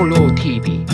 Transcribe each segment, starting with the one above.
TV.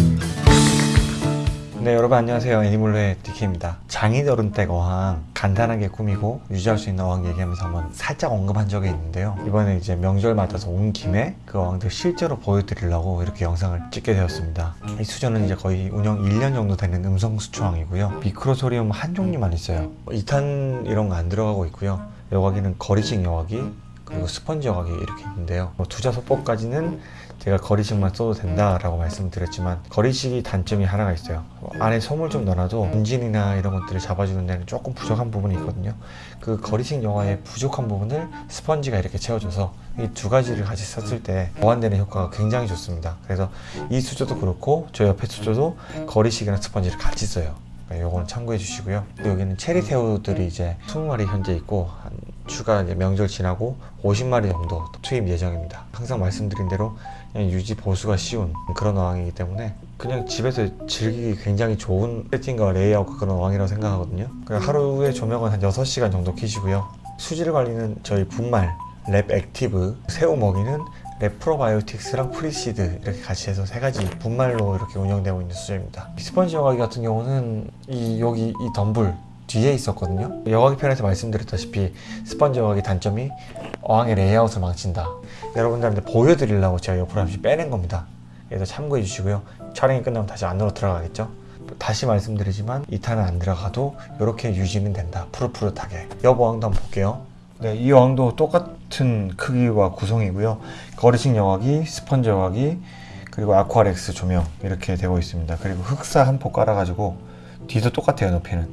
네 여러분 안녕하세요. 애니몰로의 디키입니다. 장인어른댁 어항 간단하게 꾸미고 유지할 수 있는 어항 얘기하면서 한번 살짝 언급한 적이 있는데요. 이번에 이제 명절 맞아서 온 김에 그 어항들 실제로 보여드리려고 이렇게 영상을 찍게 되었습니다. 이 수조는 이제 거의 운영 1년 정도 되는 음성 수초항이고요. 미크로소리움 한 종류만 있어요. 2탄 이런 거 안 들어가고 있고요. 여과기는 거리식 여과기 그리고 스펀지 여과기 이렇게 있는데요. 뭐 투자 소포까지는 제가 거리식만 써도 된다라고 말씀드렸지만 거리식이 단점이 하나가 있어요. 뭐 안에 솜을 좀 넣어놔도 분진이나 이런 것들을 잡아주는 데는 조금 부족한 부분이 있거든요. 그 거리식 영화의 부족한 부분을 스펀지가 이렇게 채워줘서 이 두 가지를 같이 썼을 때 보완되는 효과가 굉장히 좋습니다. 그래서 이 수조도 그렇고 저 옆에 수조도 거리식이나 스펀지를 같이 써요. 그러니까 요거는 참고해 주시고요. 여기는 체리 새우들이 이제 20마리 현재 있고 한 추가 이제 명절 지나고 50마리 정도 투입 예정입니다. 항상 말씀드린 대로 그냥 유지 보수가 쉬운 그런 어항이기 때문에 그냥 집에서 즐기기 굉장히 좋은 세팅과 레이아웃과 그런 어항이라고 생각하거든요. 하루에 조명은 한 6시간 정도 켜시고요. 수질 관리는 저희 분말 랩 액티브 새우 먹이는 랩 프로바이오틱스랑 프리시드 이렇게 같이 해서 세 가지 분말로 이렇게 운영되고 있는 수조입니다. 스펀지 여과기 같은 경우는 이 여기 이 덤불 뒤에 있었거든요. 여과기 편에서 말씀드렸다시피 스펀지 여과기 단점이 어항의 레이아웃을 망친다. 여러분들한테 보여드리려고 제가 옆으로 잠시 빼낸 겁니다. 그래서 참고해 주시고요. 촬영이 끝나면 다시 안으로 들어가겠죠? 다시 말씀드리지만 이탄은 안 들어가도 이렇게 유지는 된다. 푸릇푸릇하게. 옆 어항도 한번 볼게요. 네, 이 어항도 똑같은 크기와 구성이고요. 걸이식 여과기, 스펀지 여과기 그리고 아쿠아렉스 조명 이렇게 되고 있습니다. 그리고 흑사 한포 깔아가지고 뒤도 똑같아요 높이는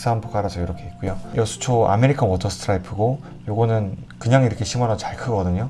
흑사 한포 깔아서 이렇게 있고요. 이 수초 American water sprite고 요거는 그냥 이렇게 심어놔도 잘 크거든요.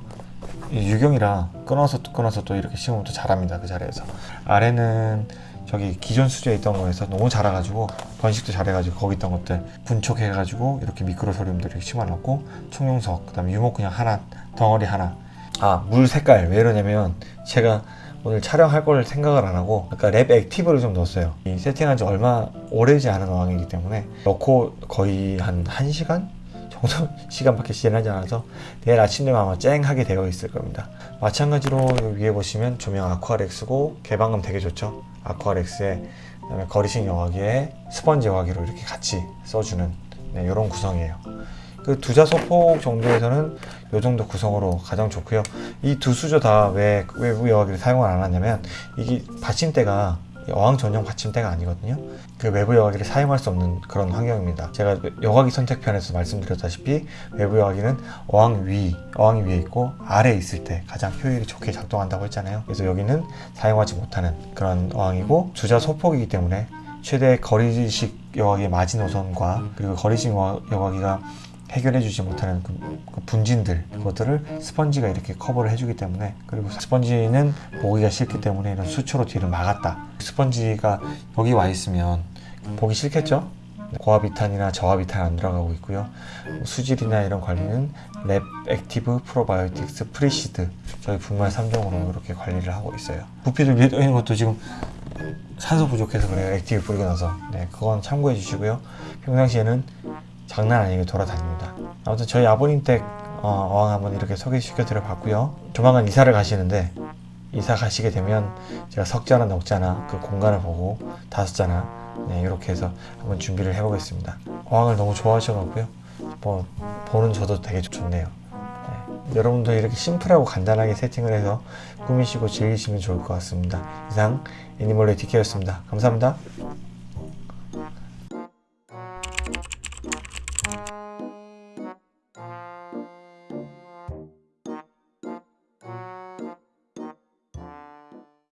이 유경이라 끊어서 또 끊어서 또 이렇게 심으면 또 자랍니다 그 자리에서. 아래는 저기 기존 수조에 있던 거에서 너무 자라가지고 번식도 잘해가지고 거기 있던 것들 분촉해가지고 이렇게 미크로소리움들을 심어놨고 총용석 그 다음에 유목 그냥 하나 덩어리 하나. 아 물 색깔 왜 이러냐면 제가 오늘 촬영할 걸 생각을 안 하고 아까 랩 액티브를 좀 넣었어요. 이 세팅한 지 얼마 오래지 않은 어항이기 때문에 넣고 거의 한 1시간 정도 시간밖에 지나지 않아서 내일 아침 되면 아마 쨍하게 되어 있을 겁니다. 마찬가지로 위에 보시면 조명 아쿠아렉스고 개방감 되게 좋죠? 아쿠아렉스에 그다음에 걸이식 여과기에 스펀지 여과기로 이렇게 같이 써주는 네, 이런 구성이에요 그 두 자 소폭 정도에서는 이 정도 구성으로 가장 좋고요. 이 두 수조 다왜 외부 여과기를 사용을 안 하냐면 이게 받침대가 어항 전용 받침대가 아니거든요. 그 외부 여과기를 사용할 수 없는 그런 환경입니다. 제가 여과기 선택편에서 말씀드렸다시피 외부 여과기는 어항 위, 어항이 위에 있고 아래에 있을 때 가장 효율이 좋게 작동한다고 했잖아요. 그래서 여기는 사용하지 못하는 그런 어항이고 주자 소폭이기 때문에 최대 거리식 여과기의 마지노선과 그리고 거리식 여과기가 해결해주지 못하는 그, 그 분진들 그것들을 스펀지가 이렇게 커버를 해주기 때문에 그리고 스펀지는 보기가 싫기 때문에 이런 수초로 뒤를 막았다. 스펀지가 여기 와 있으면 보기 싫겠죠? 고압이탄이나 저압이탄 안 들어가고 있고요. 수질이나 이런 관리는 랩 액티브 프로바이오틱스 프리시드 저희 분말 3종으로 이렇게 관리를 하고 있어요. 위에 떠 있는 것도 지금 산소 부족해서 그래요. 액티브 뿌리고 나서. 네 그건 참고해 주시고요. 평상시에는 장난 아니게 돌아다닙니다. 아무튼 저희 아버님 댁 어, 어항 한번 이렇게 소개시켜 드려 봤고요. 조만간 이사를 가시는데 이사 가시게 되면 제가 석자나 넉자나 그 공간을 보고 다섯자나 네, 이렇게 해서 한번 준비를 해 보겠습니다. 어항을 너무 좋아하셔가고요. 뭐 보는 저도 되게 좋네요. 네, 여러분도 이렇게 심플하고 간단하게 세팅을 해서 꾸미시고 즐기시면 좋을 것 같습니다. 이상 애니멀의 디케였습니다. 감사합니다 you